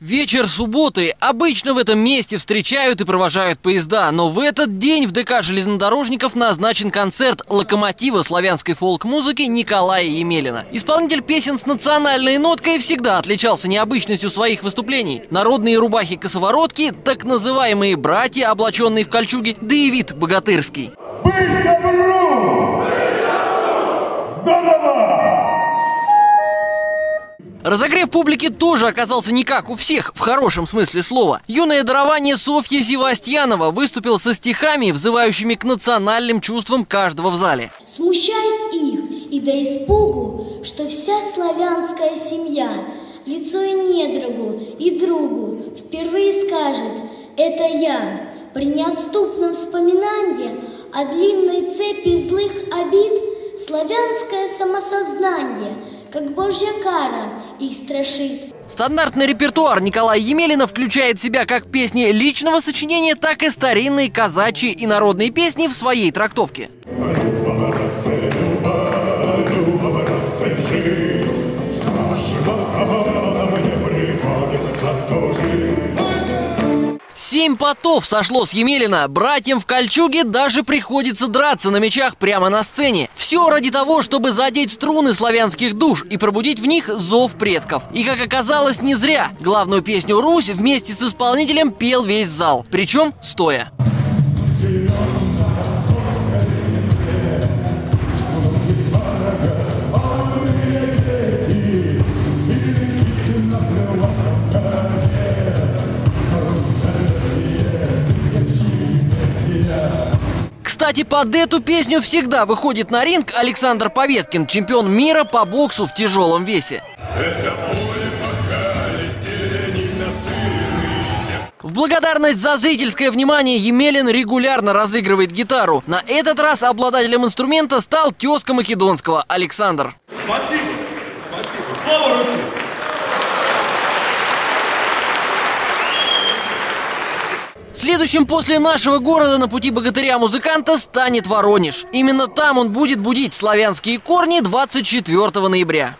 Вечер субботы. Обычно в этом месте встречают и провожают поезда, но в этот день в ДК железнодорожников назначен концерт локомотива славянской фолк-музыки Николая Емелина. Исполнитель песен с национальной ноткой всегда отличался необычностью своих выступлений. Народные рубахи-косоворотки, так называемые братья, облаченные в кольчуги, да и вид богатырский. Разогрев публики тоже оказался не как у всех, в хорошем смысле слова. Юное дарование Софья Севастьянова выступил со стихами, взывающими к национальным чувствам каждого в зале. Смущает их и до испугу, что вся славянская семья лицо и недругу, и другу впервые скажет «это я». При неотступном вспоминании о длинной цепи злых обид славянское самосознание – как божья кара их страшит. Стандартный репертуар Николая Емелина включает в себя как песни личного сочинения, так и старинные казачьи и народные песни в своей трактовке. Семь потов сошло с Емелина. Братьям в кольчуге даже приходится драться на мечах прямо на сцене. Все ради того, чтобы задеть струны славянских душ и пробудить в них зов предков. И как оказалось, не зря. Главную песню «Русь» вместе с исполнителем пел весь зал. Причем стоя. Кстати, под эту песню всегда выходит на ринг Александр Поветкин, чемпион мира по боксу в тяжелом весе. В благодарность за зрительское внимание Емелин регулярно разыгрывает гитару. На этот раз обладателем инструмента стал тезка Македонского Александр. Следующим после нашего города на пути богатыря-музыканта станет Воронеж. Именно там он будет будить славянские корни 24 ноября.